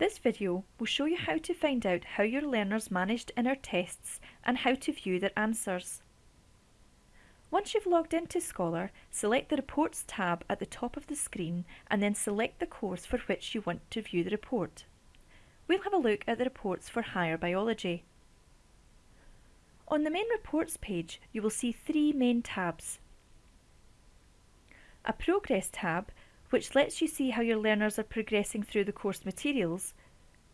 This video will show you how to find out how your learners managed in our tests and how to view their answers. Once you've logged into Scholar, select the Reports tab at the top of the screen and then select the course for which you want to view the report. We'll have a look at the reports for higher biology. On the main reports page, you will see three main tabs. A Progress tab which lets you see how your learners are progressing through the course materials,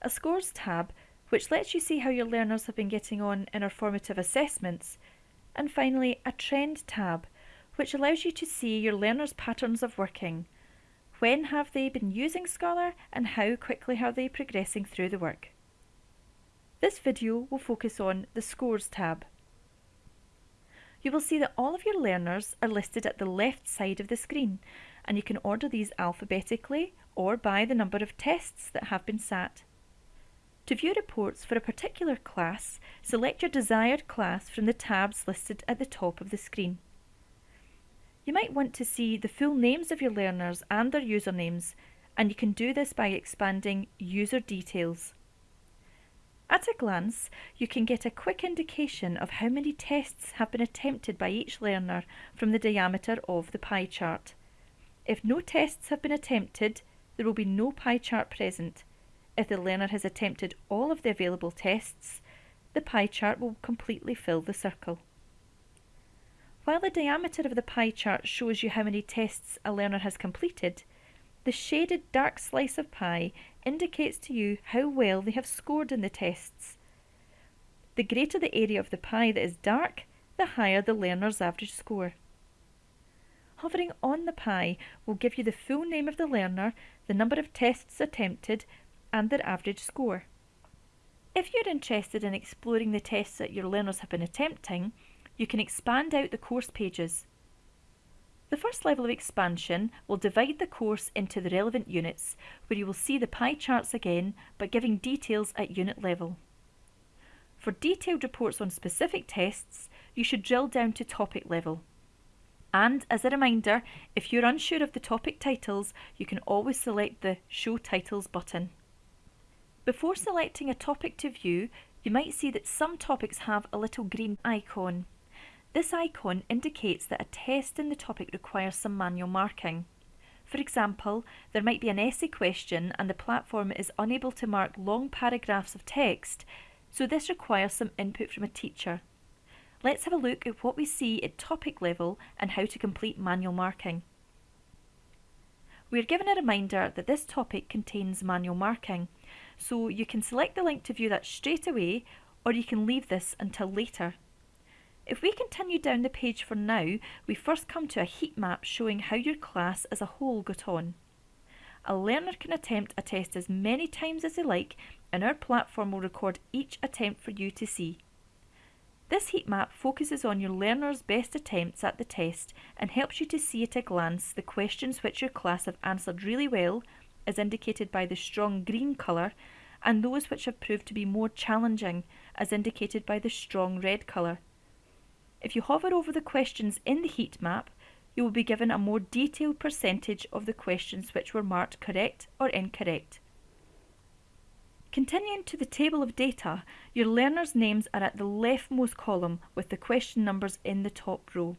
a Scores tab, which lets you see how your learners have been getting on in our formative assessments, and finally a Trend tab, which allows you to see your learners' patterns of working. When have they been using Scholar and how quickly are they progressing through the work? This video will focus on the Scores tab. You will see that all of your learners are listed at the left side of the screen and you can order these alphabetically or by the number of tests that have been sat. To view reports for a particular class, select your desired class from the tabs listed at the top of the screen. You might want to see the full names of your learners and their usernames, and you can do this by expanding User Details. At a glance, you can get a quick indication of how many tests have been attempted by each learner from the diameter of the pie chart. If no tests have been attempted, there will be no pie chart present. If the learner has attempted all of the available tests, the pie chart will completely fill the circle. While the diameter of the pie chart shows you how many tests a learner has completed, the shaded dark slice of pie indicates to you how well they have scored in the tests. The greater the area of the pie that is dark, the higher the learner's average score. Hovering on the pie will give you the full name of the learner, the number of tests attempted, and their average score. If you're interested in exploring the tests that your learners have been attempting, you can expand out the course pages. The first level of expansion will divide the course into the relevant units, where you will see the pie charts again, but giving details at unit level. For detailed reports on specific tests, you should drill down to topic level. And as a reminder, if you're unsure of the topic titles, you can always select the Show Titles button. Before selecting a topic to view, you might see that some topics have a little green icon. This icon indicates that a test in the topic requires some manual marking. For example, there might be an essay question and the platform is unable to mark long paragraphs of text, so this requires some input from a teacher. Let's have a look at what we see at topic level and how to complete manual marking. We are given a reminder that this topic contains manual marking, so you can select the link to view that straight away or you can leave this until later. If we continue down the page for now, we first come to a heat map showing how your class as a whole got on. A learner can attempt a test as many times as they like and our platform will record each attempt for you to see. This heat map focuses on your learners' best attempts at the test and helps you to see at a glance the questions which your class have answered really well, as indicated by the strong green colour, and those which have proved to be more challenging, as indicated by the strong red colour. If you hover over the questions in the heat map, you will be given a more detailed percentage of the questions which were marked correct or incorrect. Continuing to the table of data, your learners' names are at the leftmost column with the question numbers in the top row.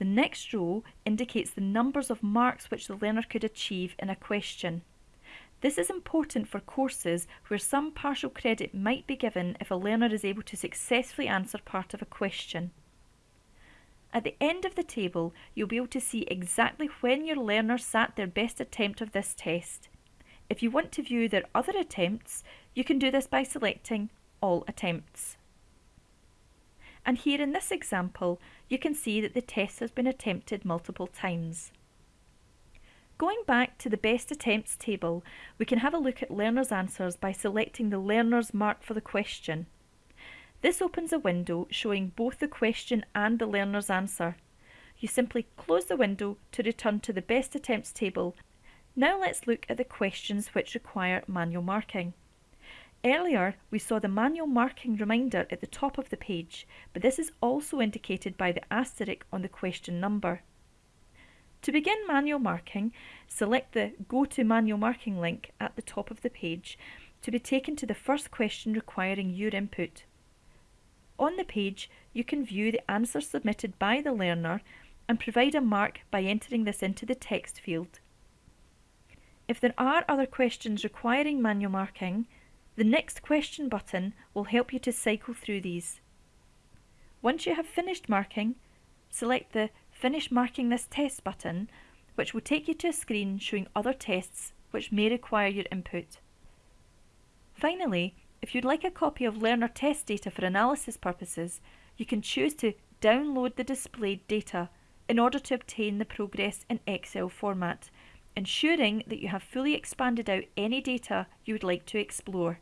The next row indicates the numbers of marks which the learner could achieve in a question. This is important for courses where some partial credit might be given if a learner is able to successfully answer part of a question. At the end of the table, you'll be able to see exactly when your learner sat their best attempt of this test. If you want to view their other attempts, you can do this by selecting All Attempts. And here in this example, you can see that the test has been attempted multiple times. Going back to the best attempts table, we can have a look at learners' answers by selecting the learners mark for the question. This opens a window showing both the question and the learner's answer. You simply close the window to return to the best attempts table now let's look at the questions which require manual marking. Earlier, we saw the manual marking reminder at the top of the page, but this is also indicated by the asterisk on the question number. To begin manual marking, select the Go to Manual Marking link at the top of the page to be taken to the first question requiring your input. On the page, you can view the answer submitted by the learner and provide a mark by entering this into the text field. If there are other questions requiring manual marking, the Next Question button will help you to cycle through these. Once you have finished marking, select the Finish Marking This Test button, which will take you to a screen showing other tests which may require your input. Finally, if you'd like a copy of learner test data for analysis purposes, you can choose to download the displayed data in order to obtain the progress in Excel format, ensuring that you have fully expanded out any data you would like to explore.